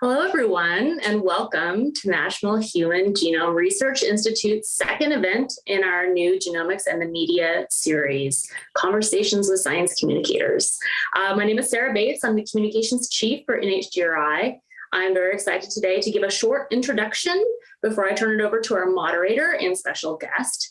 Hello, everyone, and welcome to National Human Genome Research Institute's second event in our new Genomics and the Media series, Conversations with Science Communicators. Uh, my name is Sarah Bates. I'm the Communications Chief for NHGRI. I'm very excited today to give a short introduction before I turn it over to our moderator and special guest.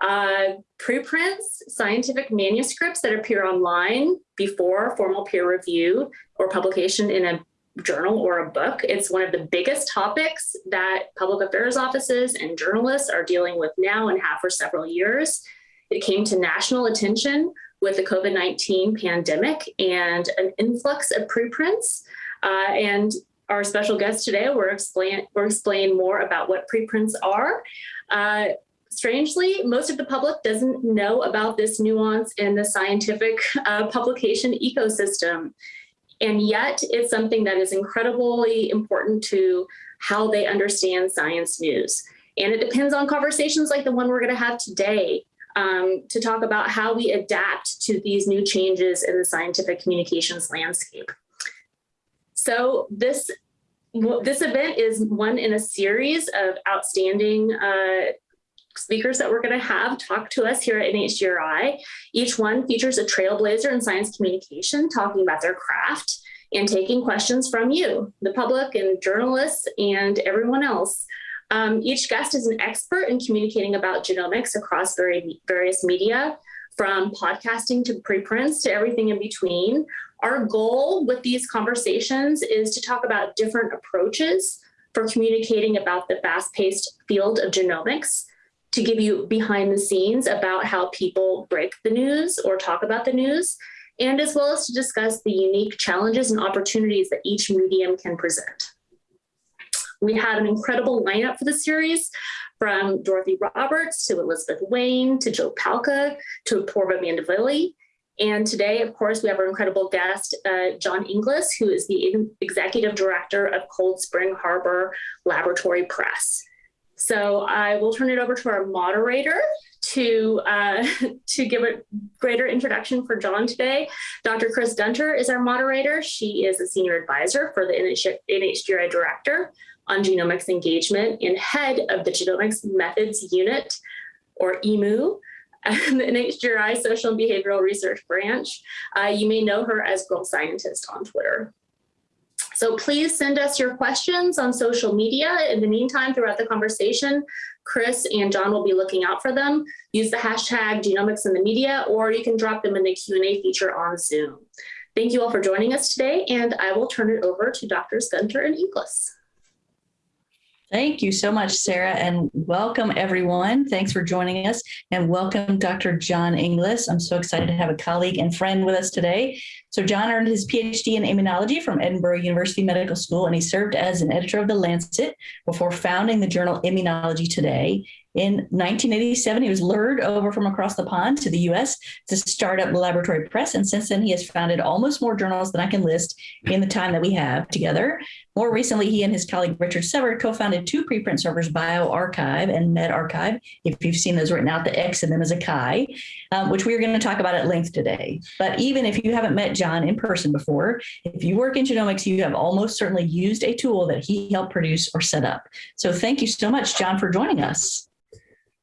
Uh, preprints, scientific manuscripts that appear online before formal peer review or publication in a journal or a book. It's one of the biggest topics that public affairs offices and journalists are dealing with now and have for several years. It came to national attention with the COVID-19 pandemic and an influx of preprints. Uh, and our special guest today will explain, will explain more about what preprints are. Uh, strangely, most of the public doesn't know about this nuance in the scientific uh, publication ecosystem. And yet it's something that is incredibly important to how they understand science news. And it depends on conversations like the one we're gonna have today um, to talk about how we adapt to these new changes in the scientific communications landscape. So this, this event is one in a series of outstanding uh, speakers that we're going to have talk to us here at NHGRI. Each one features a trailblazer in science communication talking about their craft and taking questions from you, the public and journalists and everyone else. Um, each guest is an expert in communicating about genomics across very, various media, from podcasting to preprints to everything in between. Our goal with these conversations is to talk about different approaches for communicating about the fast-paced field of genomics to give you behind the scenes about how people break the news or talk about the news, and as well as to discuss the unique challenges and opportunities that each medium can present. We had an incredible lineup for the series from Dorothy Roberts to Elizabeth Wayne to Joe Palca to Apoorva Mandavilli. And today, of course, we have our incredible guest, uh, John Inglis, who is the executive director of Cold Spring Harbor Laboratory Press. So I will turn it over to our moderator to, uh, to give a greater introduction for John today. Dr. Chris Gunter is our moderator. She is a senior advisor for the NHGRI director on genomics engagement and head of the Genomics Methods Unit, or EMU, the NHGRI Social and Behavioral Research Branch. Uh, you may know her as Girl Scientist on Twitter. So please send us your questions on social media. In the meantime, throughout the conversation, Chris and John will be looking out for them. Use the hashtag genomics in the media, or you can drop them in the Q&A feature on Zoom. Thank you all for joining us today, and I will turn it over to Drs. Gunter and Inglis. Thank you so much, Sarah, and welcome everyone. Thanks for joining us and welcome Dr. John Inglis. I'm so excited to have a colleague and friend with us today. So John earned his PhD in immunology from Edinburgh University Medical School, and he served as an editor of The Lancet before founding the journal Immunology Today in 1987, he was lured over from across the pond to the US to start up Laboratory Press. And since then, he has founded almost more journals than I can list in the time that we have together. More recently, he and his colleague Richard Sever co-founded two preprint servers, bioRxiv and medRxiv. If you've seen those written out, the X in them is a chi, um, which we are going to talk about at length today. But even if you haven't met John in person before, if you work in genomics, you have almost certainly used a tool that he helped produce or set up. So thank you so much, John, for joining us.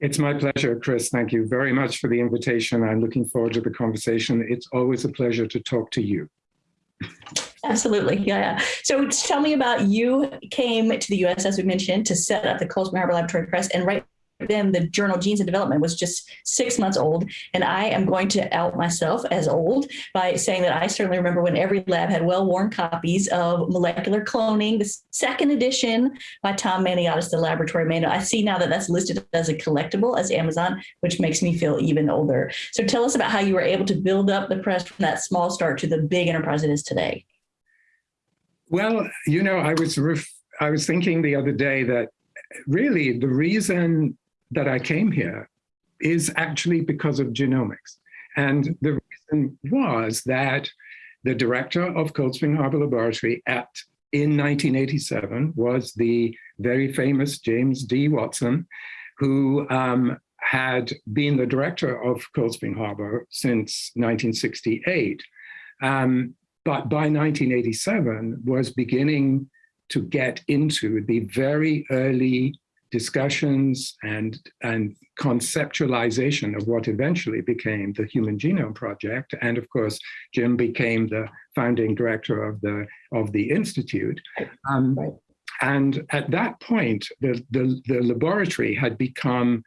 It's my pleasure, Chris. Thank you very much for the invitation. I'm looking forward to the conversation. It's always a pleasure to talk to you. Absolutely, yeah. So tell me about you came to the U.S., as we mentioned, to set up the Spring Harbor Laboratory Press, and right then the journal Genes and Development was just six months old. And I am going to out myself as old by saying that I certainly remember when every lab had well-worn copies of Molecular Cloning, the second edition by Tom Maniatis, the laboratory manual. I see now that that's listed as a collectible as Amazon, which makes me feel even older. So tell us about how you were able to build up the press from that small start to the big enterprise it is today. Well, you know, I was I was thinking the other day that really the reason that I came here is actually because of genomics. And the reason was that the director of Cold Spring Harbor Laboratory at in 1987 was the very famous James D. Watson, who um, had been the director of Cold Spring Harbor since 1968. Um, but by 1987 was beginning to get into the very early discussions and, and conceptualization of what eventually became the Human Genome Project. And of course, Jim became the founding director of the, of the Institute. Um. And at that point, the, the, the laboratory had become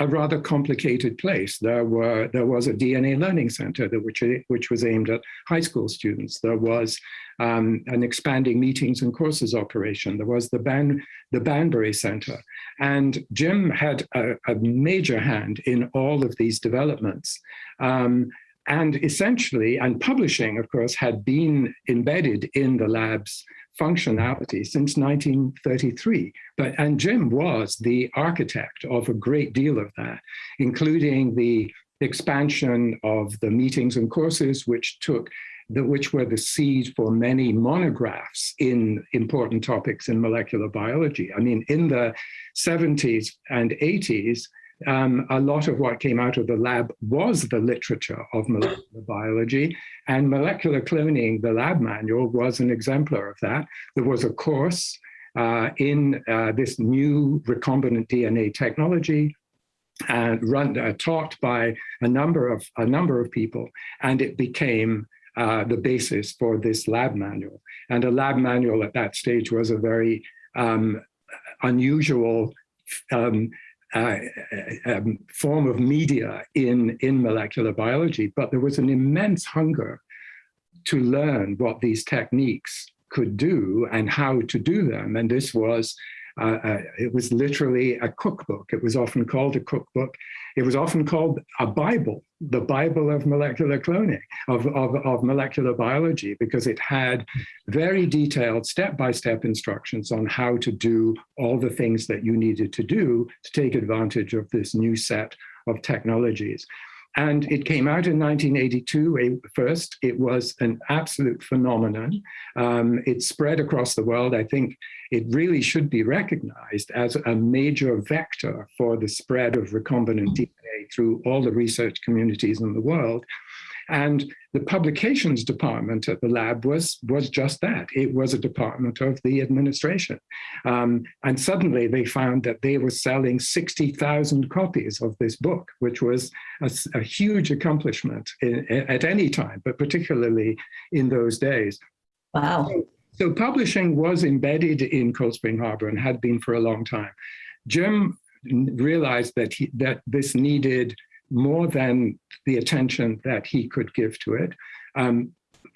a rather complicated place. There were there was a DNA learning center that which which was aimed at high school students. There was um, an expanding meetings and courses operation. There was the Ban the Banbury Center, and Jim had a, a major hand in all of these developments. Um, and essentially, and publishing, of course, had been embedded in the lab's functionality since 1933. But, and Jim was the architect of a great deal of that, including the expansion of the meetings and courses, which took which were the seed for many monographs in important topics in molecular biology. I mean, in the 70s and 80s, um, a lot of what came out of the lab was the literature of molecular biology and molecular cloning, the lab manual was an exemplar of that. There was a course uh, in uh, this new recombinant DNA technology and run uh, taught by a number of a number of people and it became uh, the basis for this lab manual and a lab manual at that stage was a very um, unusual um, uh, um, form of media in, in molecular biology, but there was an immense hunger to learn what these techniques could do and how to do them. And this was uh, uh, it was literally a cookbook. It was often called a cookbook. It was often called a Bible, the Bible of molecular cloning, of, of, of molecular biology, because it had very detailed step-by-step -step instructions on how to do all the things that you needed to do to take advantage of this new set of technologies. And it came out in 1982 first. It was an absolute phenomenon. Um, it spread across the world. I think it really should be recognized as a major vector for the spread of recombinant DNA through all the research communities in the world. And the publications department at the lab was, was just that. It was a department of the administration. Um, and suddenly they found that they were selling 60,000 copies of this book, which was a, a huge accomplishment in, at any time, but particularly in those days. Wow. So publishing was embedded in Cold Spring Harbor and had been for a long time. Jim realized that he, that this needed more than the attention that he could give to it. Um,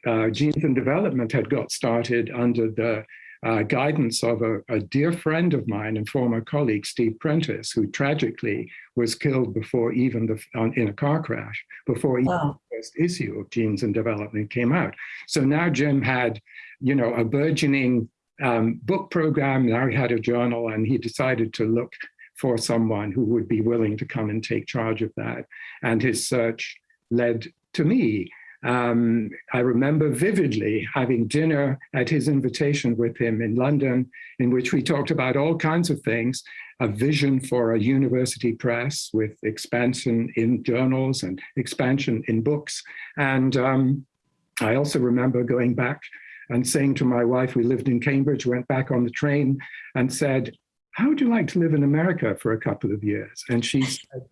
uh, Genes and Development had got started under the uh, guidance of a, a, dear friend of mine and former colleague, Steve Prentice, who tragically was killed before even the, on, in a car crash, before even wow. the first issue of Genes and Development came out. So now Jim had, you know, a burgeoning um, book program, now he had a journal and he decided to look for someone who would be willing to come and take charge of that. And his search led to me. Um, I remember vividly having dinner at his invitation with him in London, in which we talked about all kinds of things, a vision for a university press with expansion in journals and expansion in books. And um, I also remember going back and saying to my wife, we lived in Cambridge, went back on the train and said, how would you like to live in America for a couple of years? And she said,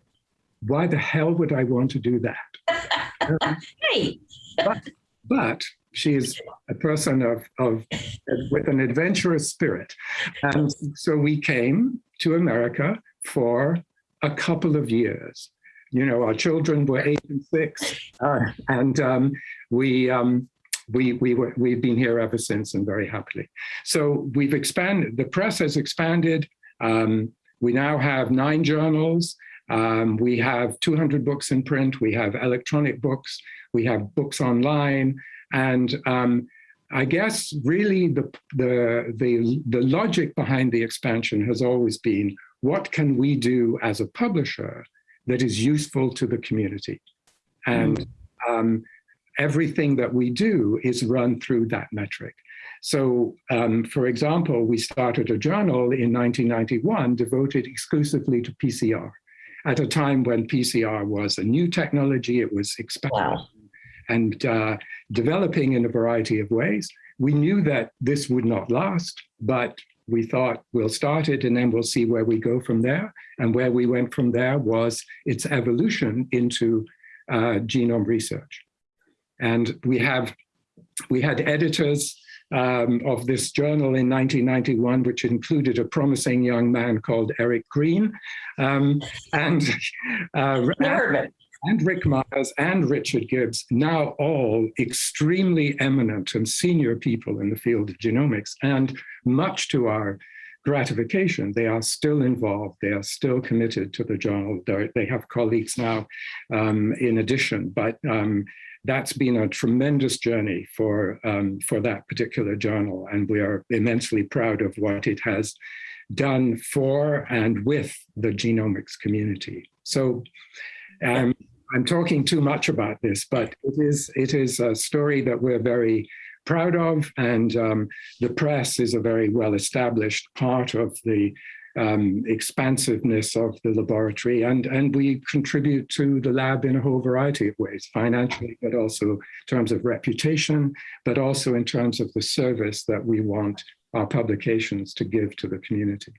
why the hell would I want to do that? um, hey. but, but she is a person of, of with an adventurous spirit. And so we came to America for a couple of years. You know, our children were eight and six, uh, and um, we um, we, we were, we've been here ever since and very happily. So we've expanded, the press has expanded. Um, we now have nine journals. Um, we have 200 books in print. We have electronic books. We have books online. And um, I guess really the, the, the, the logic behind the expansion has always been, what can we do as a publisher that is useful to the community? And mm. um, everything that we do is run through that metric. So, um, for example, we started a journal in 1991 devoted exclusively to PCR at a time when PCR was a new technology, it was expanding wow. and uh, developing in a variety of ways. we knew that this would not last, but we thought we'll start it and then we'll see where we go from there. And where we went from there was its evolution into uh, genome research. And we have, we had editors um, of this journal in 1991, which included a promising young man called Eric Green. Um, and, uh, and Rick Myers and Richard Gibbs, now all extremely eminent and senior people in the field of genomics. And much to our gratification, they are still involved. They are still committed to the journal. They have colleagues now um, in addition, but um, that's been a tremendous journey for, um, for that particular journal. And we are immensely proud of what it has done for and with the genomics community. So um, I'm talking too much about this, but it is, it is a story that we're very proud of. And um, the press is a very well-established part of the um, expansiveness of the laboratory and, and we contribute to the lab in a whole variety of ways, financially, but also in terms of reputation, but also in terms of the service that we want our publications to give to the community.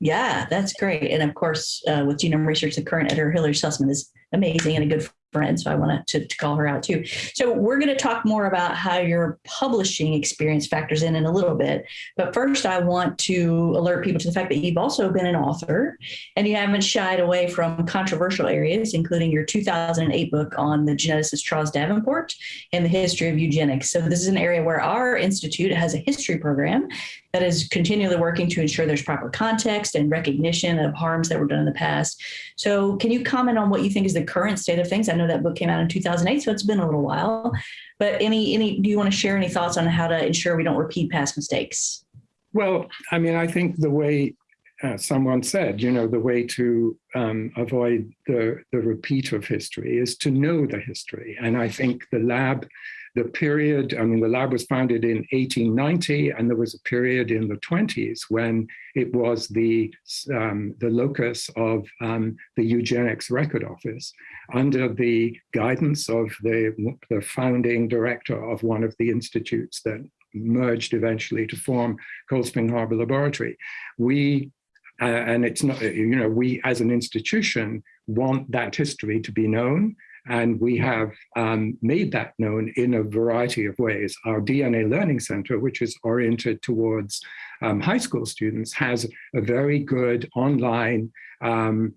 Yeah, that's great. And of course, uh, with genome research, the current editor, Hillary Sussman, is amazing and a good So I wanted to, to call her out too. So we're going to talk more about how your publishing experience factors in in a little bit. But first, I want to alert people to the fact that you've also been an author and you haven't shied away from controversial areas, including your 2008 book on the geneticist Charles Davenport and the history of eugenics. So this is an area where our institute has a history program that is continually working to ensure there's proper context and recognition of harms that were done in the past. So can you comment on what you think is the current state of things? I know that book came out in 2008, so it's been a little while, but any, any, do you want to share any thoughts on how to ensure we don't repeat past mistakes? Well, I mean, I think the way uh, someone said, you know, the way to um, avoid the, the repeat of history is to know the history. And I think the lab the period, I mean, the lab was founded in 1890, and there was a period in the 20s when it was the, um, the locus of um, the eugenics record office under the guidance of the, the founding director of one of the institutes that merged eventually to form Cold Spring Harbor Laboratory. We, uh, and it's not, you know, we as an institution want that history to be known and we have um, made that known in a variety of ways. Our DNA Learning Center, which is oriented towards um, high school students, has a very good online um,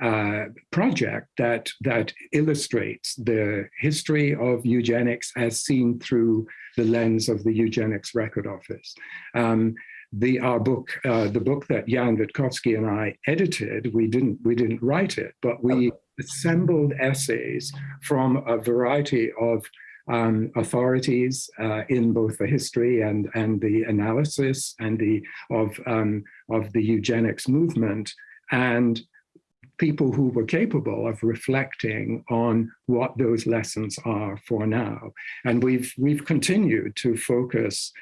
uh, project that, that illustrates the history of eugenics as seen through the lens of the Eugenics Record Office. Um, the our book, uh, the book that Jan Witkowski and I edited, we didn't we didn't write it, but we assembled essays from a variety of um, authorities uh, in both the history and and the analysis and the of um, of the eugenics movement and people who were capable of reflecting on what those lessons are for now. And we've we've continued to focus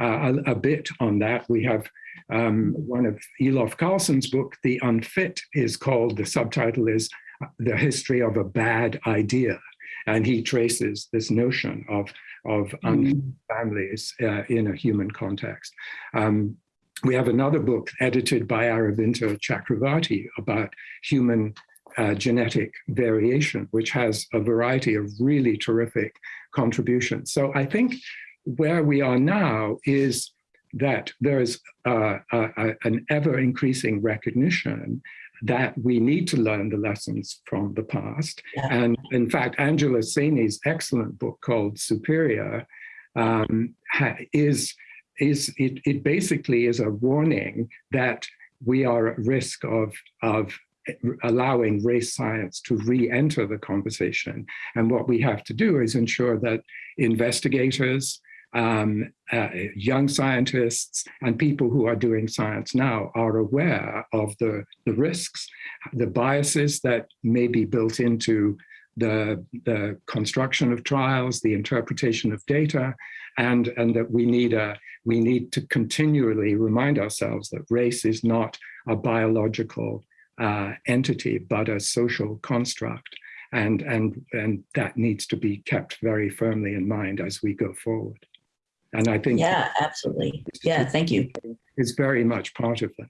uh, a, a, bit on that. We have um, one of Elof Carlson's book, The Unfit, is called, the subtitle is The History of a Bad Idea. And he traces this notion of, of mm. families uh, in a human context. Um, we have another book edited by Aravinda Chakravarti about human uh, genetic variation, which has a variety of really terrific contributions. So I think where we are now is that there is uh, an ever increasing recognition that we need to learn the lessons from the past. Yeah. And in fact, Angela Saini's excellent book called Superior um, is, is it, it basically is a warning that we are at risk of, of allowing race science to re-enter the conversation. And what we have to do is ensure that investigators, um, uh, young scientists and people who are doing science now are aware of the, the risks, the biases that may be built into the, the construction of trials, the interpretation of data, and, and that we need, a, we need to continually remind ourselves that race is not a biological uh, entity, but a social construct. And, and, and that needs to be kept very firmly in mind as we go forward. And I think Yeah, absolutely. Yeah, thank you. it's very much part of that.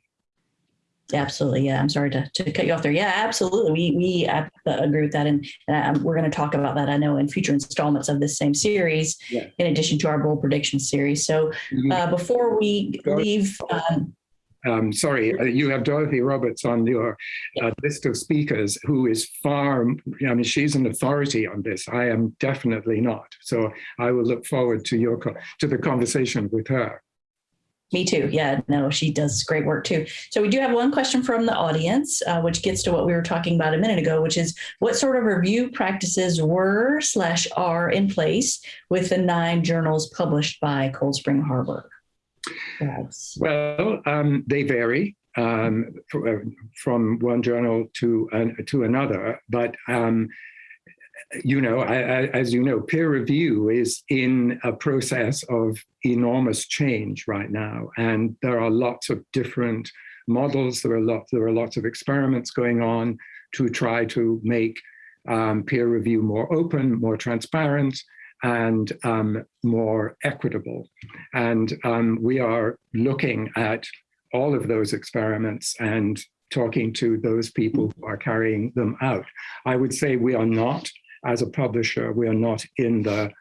Absolutely. Yeah. I'm sorry to, to cut you off there. Yeah, absolutely. We, we agree with that. And um, we're going to talk about that, I know, in future installments of this same series, Yeah. in addition to our bold prediction series. So uh, before we leave, um, Um, sorry, uh, you have Dorothy Roberts on your uh, list of speakers who is far, I mean, she's an authority on this. I am definitely not. So I will look forward to your, to the conversation with her. Me too. Yeah, no, she does great work too. So we do have one question from the audience, uh, which gets to what we were talking about a minute ago, which is what sort of review practices were slash are in place with the nine journals published by Cold Spring Harbor? Well, um, they vary um, uh, from one journal to an, to another, but um, you know, I, I, as you know, peer review is in a process of enormous change right now, and there are lots of different models. There are lots. There are lots of experiments going on to try to make um, peer review more open, more transparent, and um, more equitable. And um, we are looking at all of those experiments and talking to those people who are carrying them out. I would say we are not, as a publisher, we are not in the,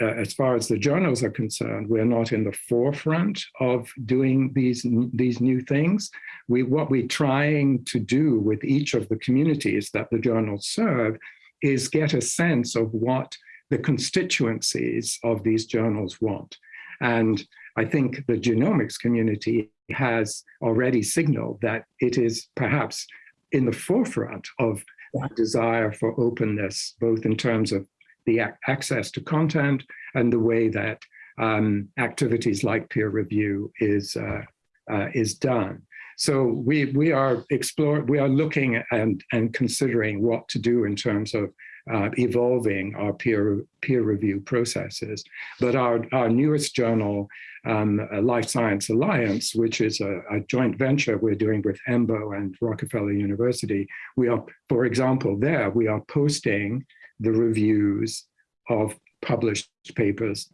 uh, as far as the journals are concerned, we're not in the forefront of doing these, these new things. We, what we're trying to do with each of the communities that the journals serve is get a sense of what the constituencies of these journals want. And I think the genomics community has already signaled that it is perhaps in the forefront of that desire for openness, both in terms of the ac- access to content and the way that um, activities like peer review is uh, uh, is done. So we we are explore we are looking and and considering what to do in terms of uh, evolving our peer peer review processes. But our our newest journal, um, uh, Life Science Alliance, which is a, a joint venture we're doing with EMBO and Rockefeller University, we are, for example, there we are posting the reviews of published papers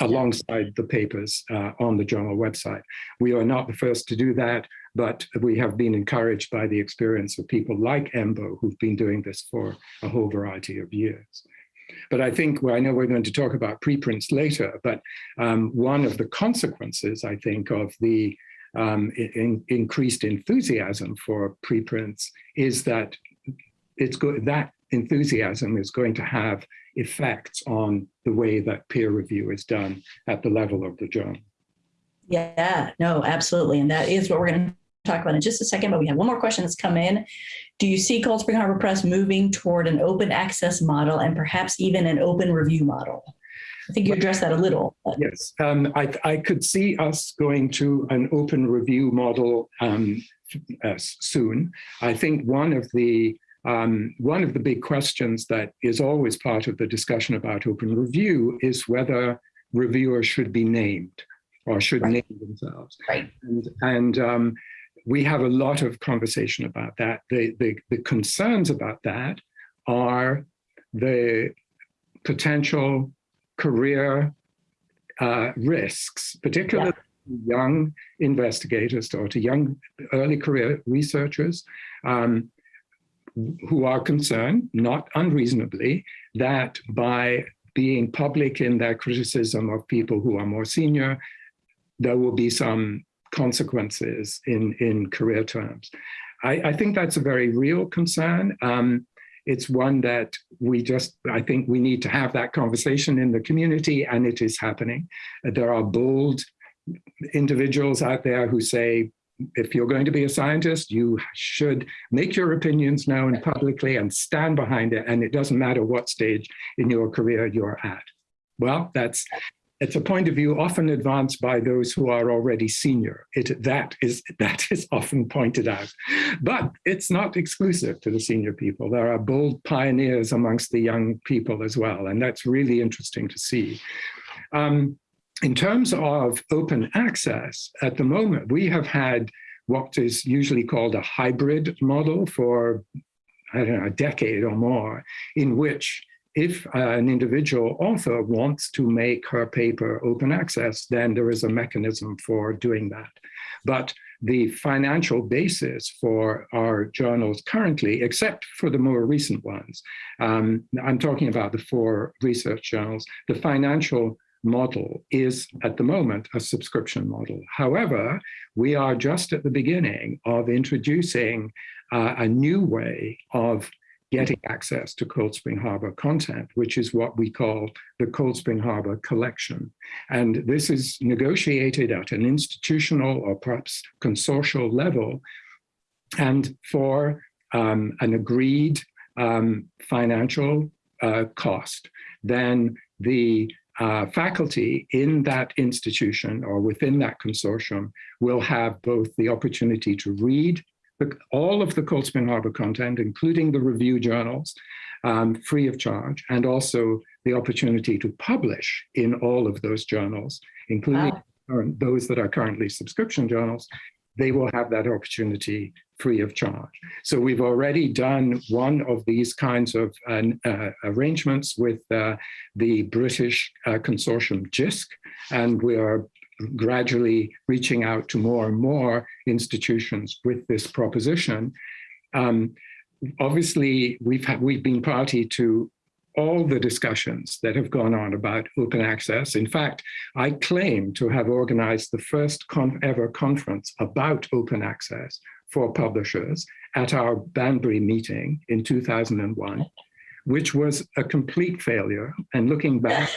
alongside the papers uh, on the journal website. We are not the first to do that, but we have been encouraged by the experience of people like EMBO who've been doing this for a whole variety of years. But I think, well, I know we're going to talk about preprints later, but um, one of the consequences, I think, of the um, in, increased enthusiasm for preprints is that it's that enthusiasm is going to have effects on the way that peer review is done at the level of the journal. Yeah, no, absolutely. And that is what we're going to talk about in just a second. But we have one more question that's come in. Do you see Cold Spring Harbor Press moving toward an open access model and perhaps even an open review model? I think you addressed that a little. but- Yes, um, I, I could see us going to an open review model um, uh, soon. I think one of the um, one of the big questions that is always part of the discussion about open review is whether reviewers should be named or should Right. name themselves. Right. And, and um, we have a lot of conversation about that. The, the, the concerns about that are the potential career uh, risks, particularly to young investigators or to young early career researchers um, who are concerned, not unreasonably, that by being public in their criticism of people who are more senior, there will be some consequences in, in career terms. I, I think that's a very real concern. Um, it's one that we just, I think we need to have that conversation in the community and it is happening. There are bold individuals out there who say, if you're going to be a scientist, you should make your opinions known publicly and stand behind it. And it doesn't matter what stage in your career you're at. Well, that's it's a point of view often advanced by those who are already senior. It, that, is, that is often pointed out. But it's not exclusive to the senior people. There are bold pioneers amongst the young people as well. And that's really interesting to see. Um, in terms of open access, at the moment, we have had what is usually called a hybrid model for, I don't know, a decade or more, in which if uh, an individual author wants to make her paper open access, then there is a mechanism for doing that. But the financial basis for our journals currently, except for the more recent ones, um, I'm talking about the four research journals, the financial model is at the moment a subscription model. However, we are just at the beginning of introducing uh, a new way of getting access to Cold Spring Harbor content, which is what we call the Cold Spring Harbor collection. And this is negotiated at an institutional or perhaps consortial level and for um, an agreed um, financial uh, cost, then the uh, faculty in that institution or within that consortium will have both the opportunity to read all of the Cold Spring Harbor content, including the review journals, um, free of charge, and also the opportunity to publish in all of those journals, including wow. those that are currently subscription journals, they will have that opportunity free of charge. So we've already done one of these kinds of uh, uh, arrangements with uh, the British uh, consortium JISC, and we are gradually reaching out to more and more institutions with this proposition. Um, obviously, we've, had, we've been party to all the discussions that have gone on about open access. In fact, I claim to have organized the first con ever conference about open access for publishers at our Banbury meeting in 2001, which was a complete failure. And looking back,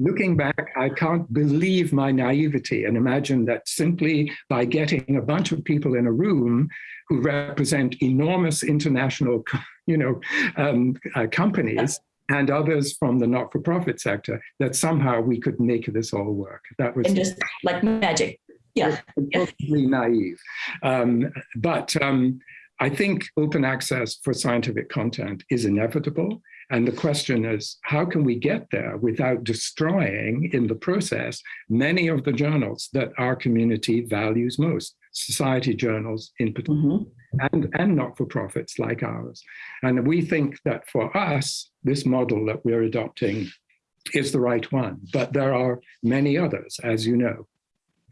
looking back, I can't believe my naivety and imagine that simply by getting a bunch of people in a room who represent enormous international, you know, um, uh, companies and others from the not-for-profit sector, that somehow we could make this all work. That was and just like magic. Yeah, totally naive. Um, but um, I think open access for scientific content is inevitable. And the question is, how can we get there without destroying in the process many of the journals that our community values most, society journals in particular, mm -hmm. and, and not-for-profits like ours. And we think that for us, this model that we're adopting is the right one, but there are many others, as you know.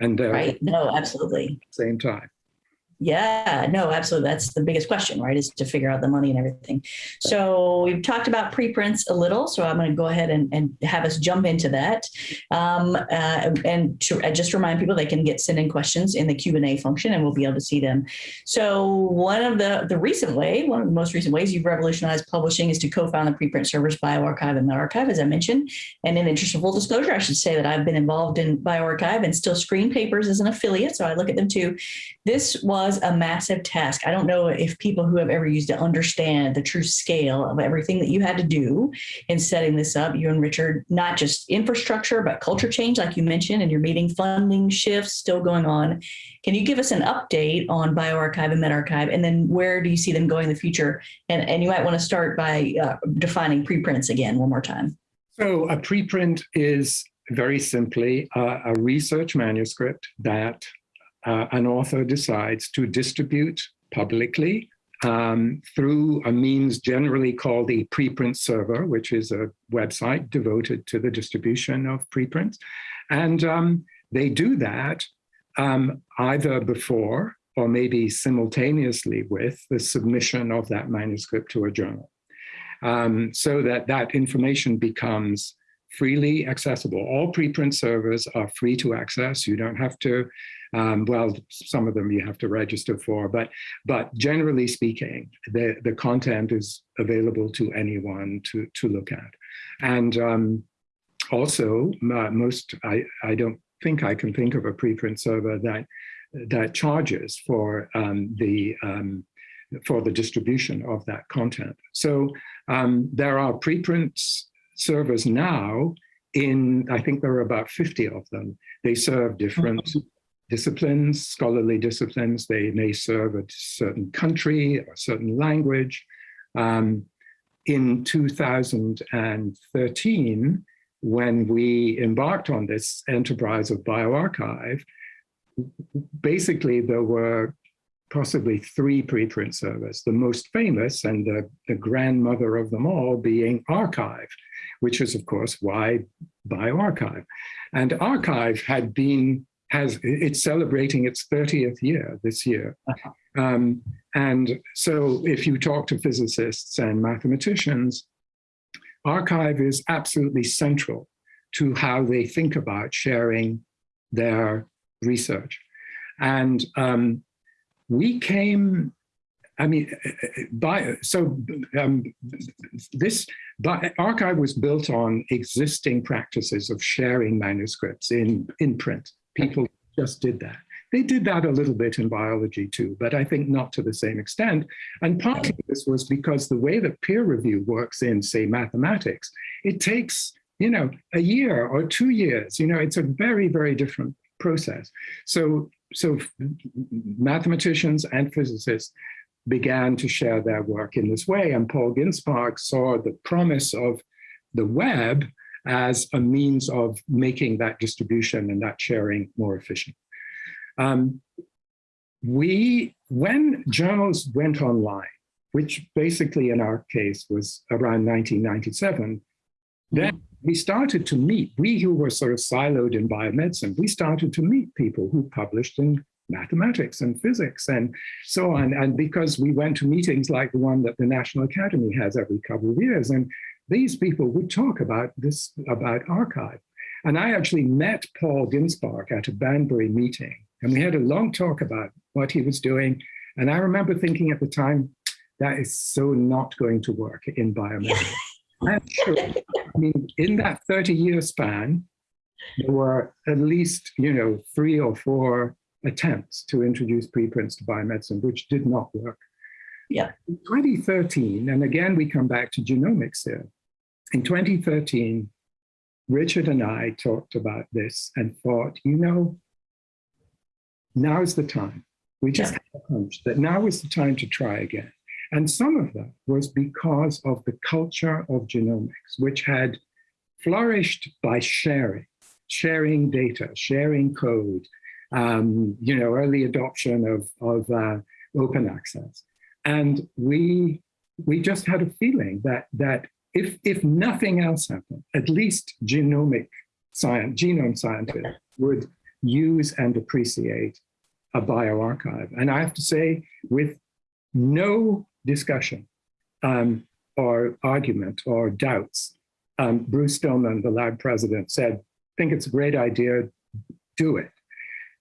And they're right. No, absolutely. Same time. Yeah, no, absolutely. That's the biggest question, right? Is to figure out the money and everything. So we've talked about preprints a little, so I'm going to go ahead and, and have us jump into that. Um, uh, and to uh, just remind people, they can get send in questions in the Q&A function and we'll be able to see them. So one of the, the recent way, one of the most recent ways you've revolutionized publishing is to co-found the preprint servers bioRxiv and medRxiv, as I mentioned. And in interest of full disclosure, I should say that I've been involved in bioRxiv and still screen papers as an affiliate, so I look at them too. This was was a massive task. I don't know if people who have ever used it understand the true scale of everything that you had to do in setting this up. You and Richard, not just infrastructure, but culture change, like you mentioned, and your meeting funding shifts still going on. Can you give us an update on bioRxiv and medRxiv, and then where do you see them going in the future? And, and you might want to start by uh, defining preprints again one more time. So a preprint is very simply uh, a research manuscript that uh, an author decides to distribute publicly um, through a means generally called a preprint server, which is a website devoted to the distribution of preprints. And um, they do that um, either before or maybe simultaneously with the submission of that manuscript to a journal. Um, so that that information becomes freely accessible. All preprint servers are free to access. You don't have to um, well, some of them you have to register for, but but generally speaking, the, the content is available to anyone to, to look at. And um, also, uh, most, I, I don't think I can think of a preprint server that that charges for um, the for the distribution of that content. So um, there are preprints servers now in, I think there are about 50 of them. They serve different mm-hmm disciplines, scholarly disciplines. They may serve a certain country a certain language. Um, in 2013, when we embarked on this enterprise of bioRxiv, basically there were possibly three preprint servers, the most famous and the, the grandmother of them all being arXiv, which is of course why bioRxiv. And arXiv had been, has, it's celebrating its 30th year this year. Um, and so if you talk to physicists and mathematicians, arXiv is absolutely central to how they think about sharing their research. And um, we came, I mean, by, so um, this by, arXiv was built on existing practices of sharing manuscripts in, in print. People just did that. They did that a little bit in biology too, but I think not to the same extent. And partly this was because the way that peer review works in, say, mathematics, it takes, you know, a year or two years. You know, it's a very, very different process. So, so mathematicians and physicists began to share their work in this way. And Paul Ginsparg saw the promise of the web as a means of making that distribution and that sharing more efficient. Um, we, when journals went online, which basically in our case was around 1997, then we started to meet, we who were sort of siloed in biomedicine, we started to meet people who published in mathematics and physics and so on. And because we went to meetings like the one that the National Academy has every couple of years, and these people would talk about this, about arXiv. And I actually met Paul Ginsparg at a Banbury meeting, and we had a long talk about what he was doing. And I remember thinking at the time, that is so not going to work in biomedicine. Sure. I mean, in that 30 year span, there were at least, you know, three or four attempts to introduce preprints to biomedicine, which did not work. Yeah. In 2013, and again, we come back to genomics here. In 2013, Richard and I talked about this and thought, you know, now's the time. We just yeah. had a hunch that now is the time to try again. And some of that was because of the culture of genomics, which had flourished by sharing, sharing data, sharing code, um, you know, early adoption of, of uh, open access. And we, we just had a feeling that, that if, if nothing else happened, at least genomic science, genome scientists would use and appreciate a bioRxiv. And I have to say, with no discussion um, or argument or doubts, um, Bruce Stillman, the lab president, said, think it's a great idea, do it.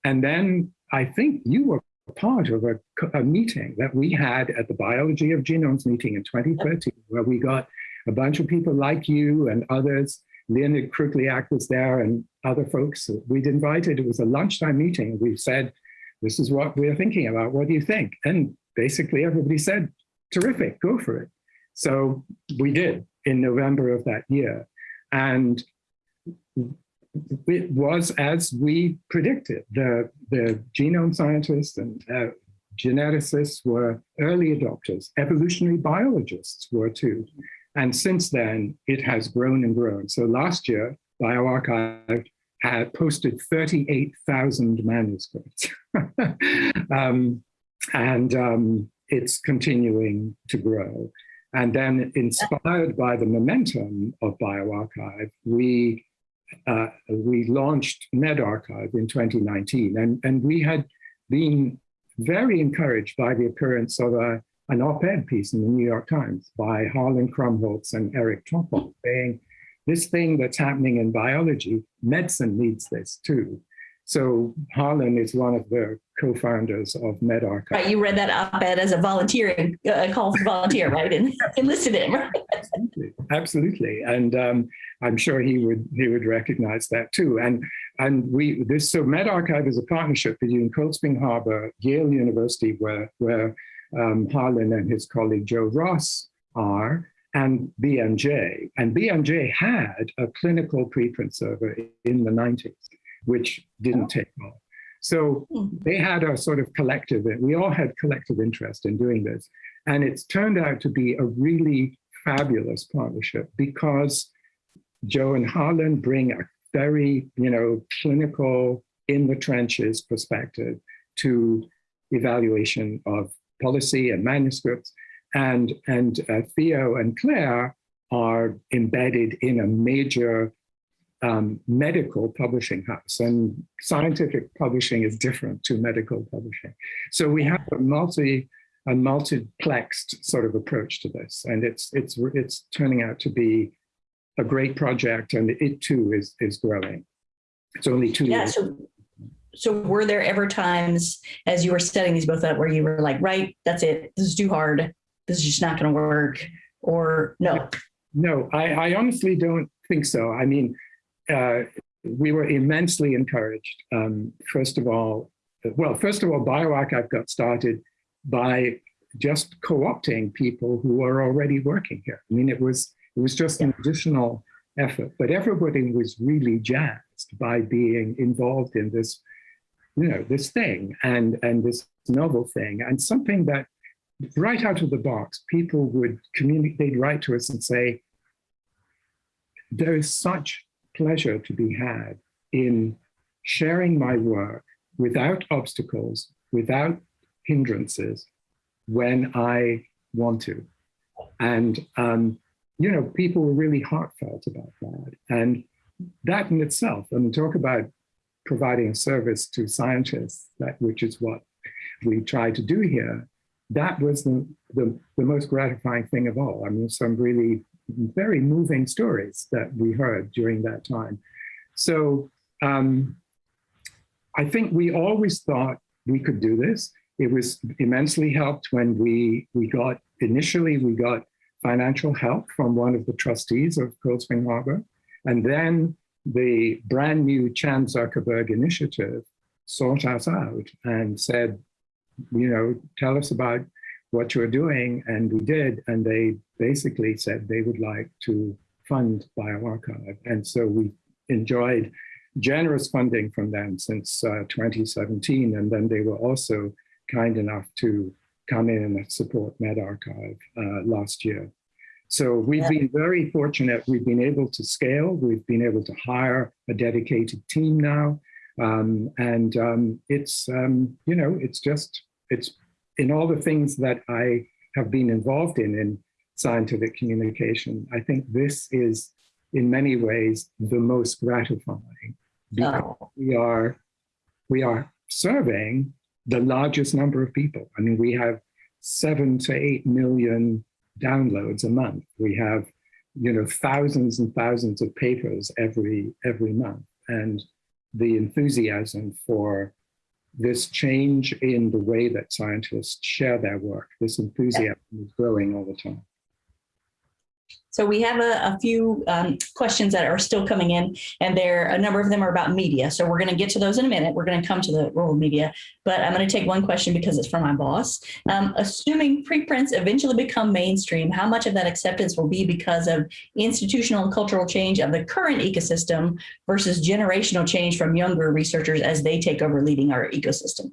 And then I think you were part of a, a, meeting that we had at the Biology of Genomes meeting in 2013, where we got a bunch of people like you and others. Leonid Kruglyak was there and other folks we'd invited. It was a lunchtime meeting. We said, this is what we're thinking about. What do you think? And basically everybody said, terrific, go for it. So we did in November of that year. And it was as we predicted. The, the genome scientists and uh, geneticists were early adopters. Evolutionary biologists were too. And since then, it has grown and grown. So last year, bioRxiv had posted 38,000 manuscripts. um, and um, it's continuing to grow. And then inspired by the momentum of bioRxiv, we uh, we launched medRxiv in 2019, and, and we had been very encouraged by the appearance of a, an op-ed piece in the New York Times by Harlan Krumholz and Eric Topol saying, this thing that's happening in biology, medicine needs this too. So Harlan is one of the co-founders of medRxiv. Right, you read that op-ed as a volunteering uh, call for volunteer, right? And enlisted him. Right? Absolutely, absolutely, and um, I'm sure he would he would recognize that too. And and we this so medRxiv is a partnership between Cold Spring Harbor, Yale University, where where um, Harlan and his colleague Joe Ross are, and BMJ. And BMJ had a clinical preprint server in the 90s which didn't oh. take off. So hmm. they had a sort of collective, we all had collective interest in doing this. And it's turned out to be a really fabulous partnership because Joe and Harlan bring a very, you know, clinical, in the trenches perspective to evaluation of policy and manuscripts. And, and uh, Theo and Claire are embedded in a major um, medical publishing house and scientific publishing is different to medical publishing. So we have a multi, a multiplexed sort of approach to this and it's, it's, it's turning out to be a great project and it too is, is growing. It's only two Yeah, years. so, so were there ever times as you were setting these both up where you were like, right, that's it, this is too hard, this is just not gonna work, or no? No, I, I honestly don't think so. I mean, uh, we were immensely encouraged. Um, first of all, well, first of all, bioRxiv got started by just co-opting people who are already working here. I mean, it was it was just an additional effort, but everybody was really jazzed by being involved in this, you know, this thing and and this novel thing and something that right out of the box, people would communicate, they'd write to us and say, there is such pleasure to be had in sharing my work without obstacles, without hindrances, when I want to. And, um, you know, people were really heartfelt about that. And that in itself, I mean, talk about providing service to scientists, which is what we try to do here, that was the, the, the most gratifying thing of all. I mean, some really very moving stories that we heard during that time. So um, I think we always thought we could do this. It was immensely helped when we, we got, initially we got financial help from one of the trustees of Cold Spring Harbor. And then the brand new Chan Zuckerberg initiative sought us out and said, you know, tell us about what you're doing. And we did. And they basically said they would like to fund bioRxiv. And so we enjoyed generous funding from them since uh, 2017. And then they were also kind enough to come in and support medRxiv uh, last year. So we've yeah. been very fortunate. We've been able to scale. We've been able to hire a dedicated team now. Um, and um, it's, um, you know, it's just, it's in all the things that I have been involved in, in scientific communication, I think this is in many ways the most gratifying because oh. we are, we are serving the largest number of people. I mean, we have seven to eight million downloads a month. We have, you know, thousands and thousands of papers every every month. And the enthusiasm for this change in the way that scientists share their work, this enthusiasm yeah. is growing all the time. So we have a, a few um, questions that are still coming in, and there a number of them are about media. So we're going to get to those in a minute. We're going to come to the role of media, but I'm going to take one question because it's from my boss. Um, assuming preprints eventually become mainstream, how much of that acceptance will be because of institutional and cultural change of the current ecosystem versus generational change from younger researchers as they take over leading our ecosystem?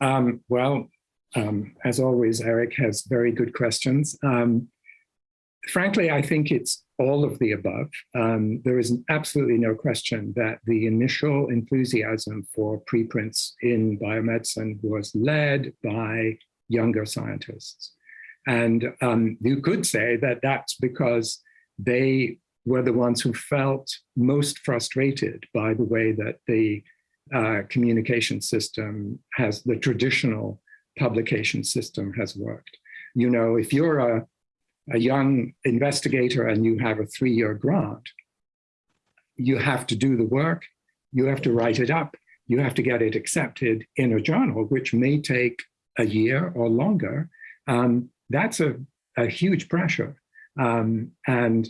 Um, well, um, as always, Eric has very good questions. Um, frankly, I think it's all of the above. Um, there is absolutely no question that the initial enthusiasm for preprints in biomedicine was led by younger scientists. And um, you could say that that's because they were the ones who felt most frustrated by the way that the uh, communication system has, the traditional publication system has worked. You know, if you're a a young investigator and you have a three-year grant, you have to do the work, you have to write it up, you have to get it accepted in a journal, which may take a year or longer. Um, that's a, a, huge pressure. Um, and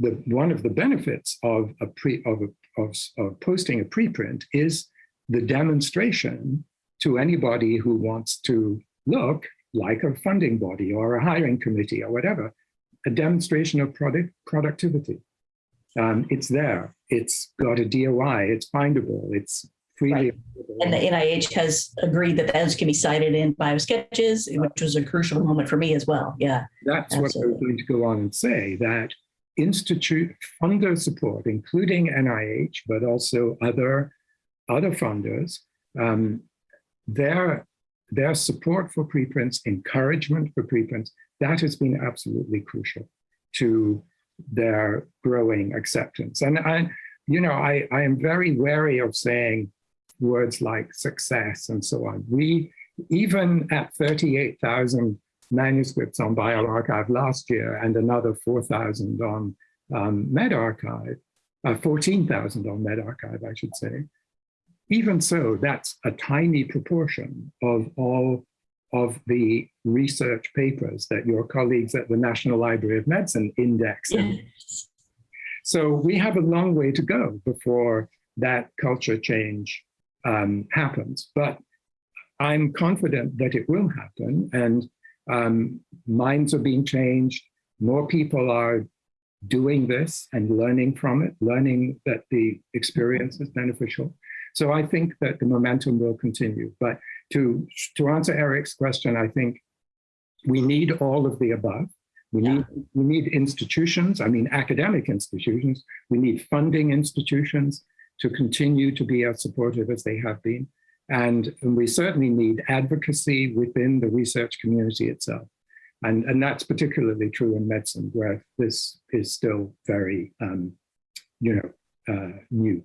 the, one of the benefits of, a pre, of, a, of, of posting a preprint is the demonstration to anybody who wants to look like a funding body or a hiring committee or whatever, a demonstration of product productivity. Um, it's there. It's got a DOI. It's findable. It's freely. Right. And the NIH has agreed that those can be cited in biosketches, which was a crucial moment for me as well. Yeah. That's absolutely. what I was going to go on and say that institute funder support, including NIH, but also other other funders, um, their their support for preprints, encouragement for preprints, that has been absolutely crucial to their growing acceptance. And I, you know, I, I am very wary of saying words like success and so on. We, even at 38,000 manuscripts on bioRxiv last year and another 4,000 on um, medRxiv, uh, 14,000 on medRxiv, I should say. Even so, that's a tiny proportion of all of the research papers that your colleagues at the National Library of Medicine index. Yes. So we have a long way to go before that culture change um, happens. But I'm confident that it will happen and um, minds are being changed. More people are doing this and learning from it, learning that the experience is beneficial. So I think that the momentum will continue. But to, to answer Eric's question, I think we need all of the above. We Yeah. need we need institutions, I mean academic institutions, we need funding institutions to continue to be as supportive as they have been. And, and we certainly need advocacy within the research community itself. And, and that's particularly true in medicine, where this is still very, um, you know, uh, new.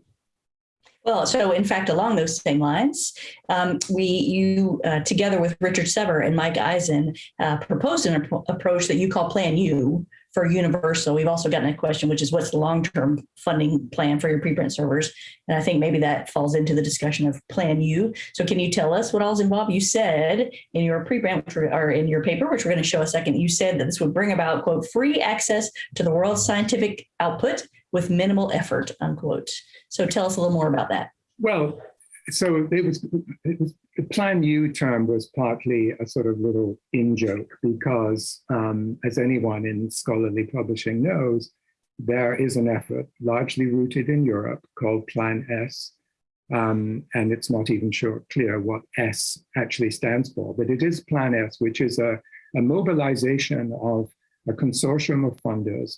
Well, so in fact, along those same lines, um, we, you, uh, together with Richard Sever and Mike Eisen, uh, proposed an appro- approach that you call Plan U for Universal. We've also gotten a question, which is what's the long-term funding plan for your preprint servers? And I think maybe that falls into the discussion of Plan U. So can you tell us what all's involved? You said in your preprint, which or in your paper, which we're going to show a second, you said that this would bring about, quote, free access to the world's scientific output with minimal effort, unquote. So tell us a little more about that. Well, so it was, it was the Plan U term was partly a sort of little in joke because, um, as anyone in scholarly publishing knows, there is an effort largely rooted in Europe called Plan S. Um, and it's not even sure clear what S actually stands for, but it is Plan S, which is a, a mobilization of a consortium of funders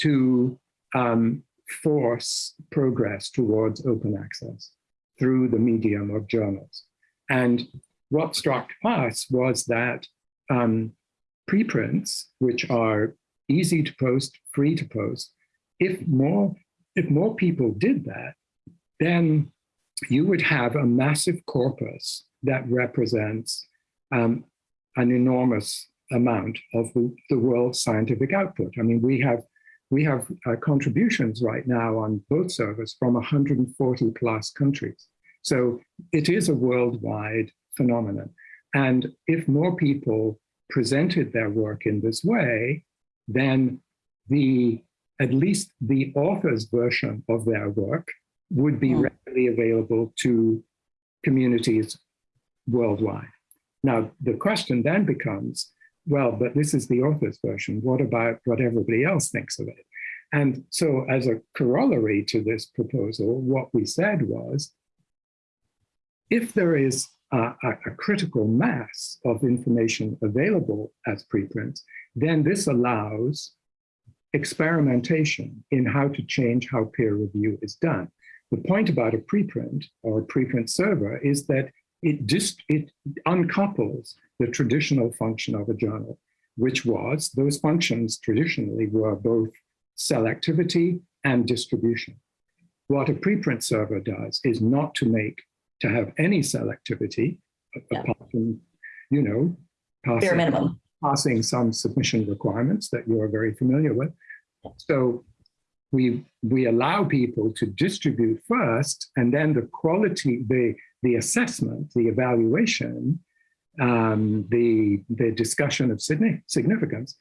to um, force progress towards open access through the medium of journals. And what struck us was that um, preprints, which are easy to post, free to post, if more, if more people did that, then you would have a massive corpus that represents um, an enormous amount of the, the world's scientific output. I mean, we have we have uh, contributions right now on both servers from 140 plus countries. So it is a worldwide phenomenon. And if more people presented their work in this way, then the at least the author's version of their work would be Mm. readily available to communities worldwide. Now, the question then becomes, well, but this is the author's version. What about what everybody else thinks of it? And so as a corollary to this proposal, what we said was, if there is a, a, a critical mass of information available as preprints, then this allows experimentation in how to change how peer review is done. The point about a preprint or a preprint server is that it just it uncouples the traditional function of a journal, which was those functions traditionally were both selectivity and distribution. What a preprint server does is not to make to have any selectivity Yeah. apart from, you know, Bare passing, minimum. passing some submission requirements that you are very familiar with. So we we allow people to distribute first, and then the quality, the the assessment, the evaluation, um, the the discussion of signi- significance,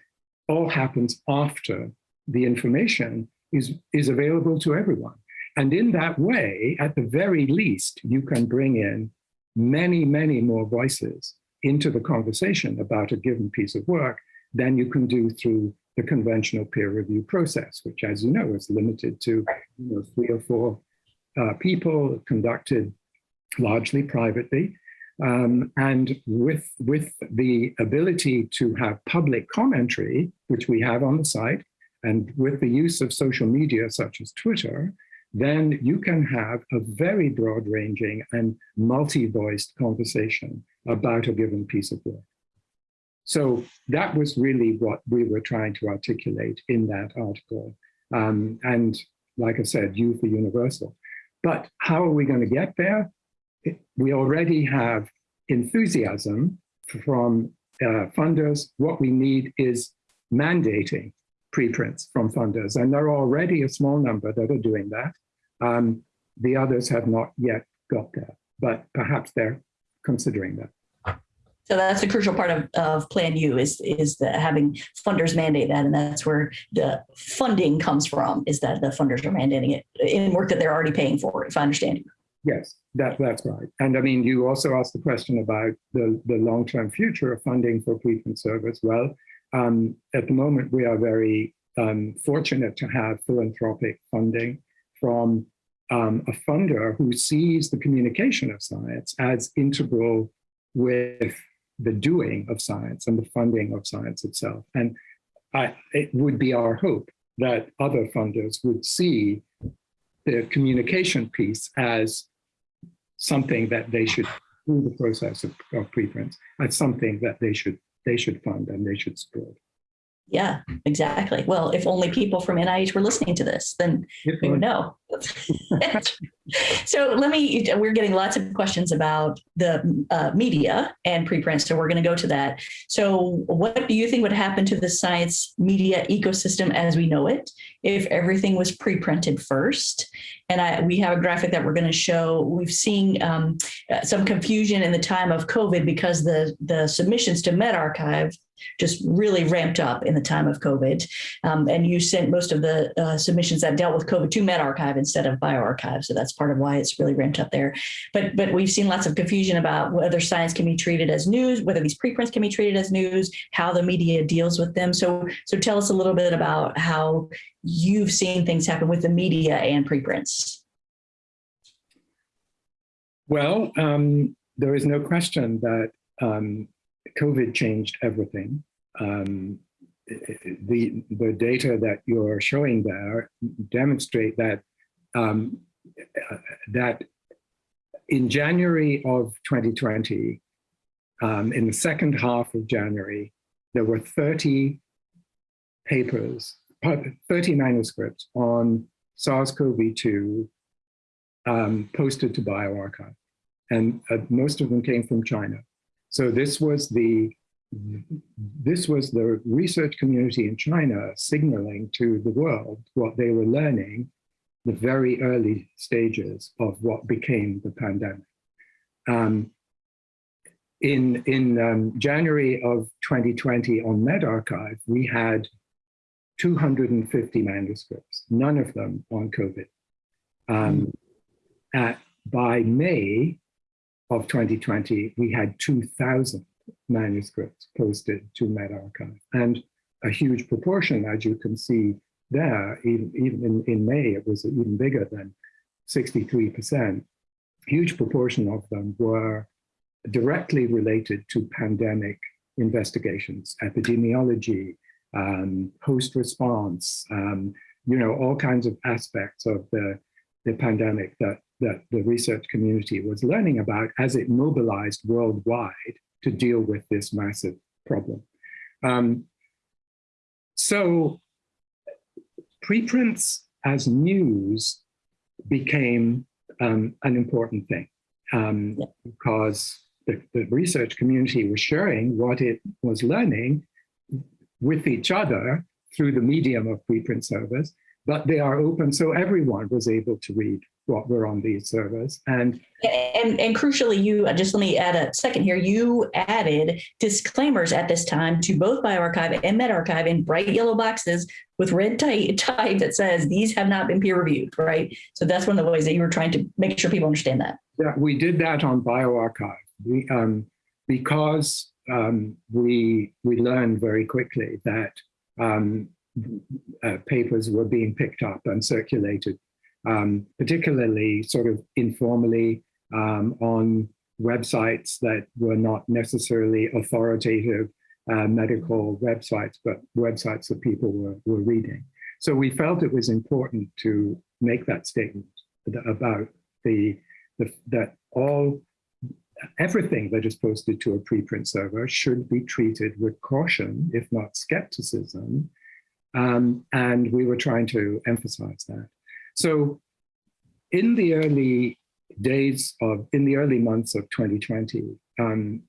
all happens after the information is is available to everyone. And in that way, at the very least, you can bring in many, many more voices into the conversation about a given piece of work than you can do through the conventional peer review process, which, as you know, is limited to you know, three or four uh, people conducted largely privately. Um, and with, with the ability to have public commentary, which we have on the site, and with the use of social media such as Twitter, then you can have a very broad ranging and multi-voiced conversation about a given piece of work. So that was really what we were trying to articulate in that article. Um, and like I said, U for universal. But how are we going to get there? We already have enthusiasm from uh, funders. What we need is mandating preprints from funders. And there are already a small number that are doing that. Um, the others have not yet got there, but perhaps they're considering that. So that's the crucial part of, of Plan U is, is the having funders mandate that. And that's where the funding comes from, is that the funders are mandating it in work that they're already paying for, if I understand you. Yes, that, that's right. And I mean, you also asked the question about the, the long-term future of funding for preprint service. Well, um, at the moment, we are very um, fortunate to have philanthropic funding from um, a funder who sees the communication of science as integral with the doing of science and the funding of science itself. And I, it would be our hope that other funders would see the communication piece as something that they should, through the process of, of preprints, as something that they should they should fund and they should support. Yeah, exactly. Well, if only people from NIH were listening to this, then we would know. so let me, we're getting lots of questions about the uh, media and preprint, so we're going to go to that. So what do you think would happen to the science media ecosystem as we know it if everything was pre-printed first? And I, we have a graphic that we're going to show. We've seen um, some confusion in the time of COVID because the, the submissions to medRxiv just really ramped up in the time of COVID. Um, and you sent most of the uh, submissions that dealt with COVID to medRxiv instead of bioRxiv. So that's part of why it's really ramped up there. But, but we've seen lots of confusion about whether science can be treated as news, whether these preprints can be treated as news, how the media deals with them. So, so tell us a little bit about how you've seen things happen with the media and preprints. Well, um, there is no question that um, COVID changed everything. Um, the, the data that you're showing there demonstrate that, um, that in January of 2020, um, in the second half of January, there were 30 papers, 30 manuscripts on SARS-CoV-2 um, posted to bioRxiv. And uh, most of them came from China. So this was the this was the research community in China signaling to the world what they were learning, the very early stages of what became the pandemic. Um, in in um, January of 2020 on medRxiv, we had 250 manuscripts, none of them on COVID. Um, at, by May of 2020, we had 2,000 manuscripts posted to medRxiv. And a huge proportion, as you can see there, even, even in, in May, it was even bigger than 63%. Huge proportion of them were directly related to pandemic investigations, epidemiology, um, response, um, you know, all kinds of aspects of the, the pandemic that that the research community was learning about as it mobilized worldwide to deal with this massive problem. Um, so preprints as news became um, an important thing. Um, because the, the, research community was sharing what it was learning with each other through the medium of preprint service, but they are open so everyone was able to read what were on these servers. And, and, and crucially, you just let me add a second here. You added disclaimers at this time to both bioRxiv and medRxiv in bright yellow boxes with red type, type that says these have not been peer reviewed, right? So that's one of the ways that you were trying to make sure people understand that. Yeah, we did that on bioRxiv. We, um, because um, we, we learned very quickly that um, uh, papers were being picked up and circulated um, particularly sort of informally um, on websites that were not necessarily authoritative uh, medical websites, but websites that people were, were reading. So we felt it was important to make that statement about the, the that all everything that is posted to a preprint server should be treated with caution, if not skepticism. Um, and we were trying to emphasize that. So in the early days of, in the early months of 2020, um,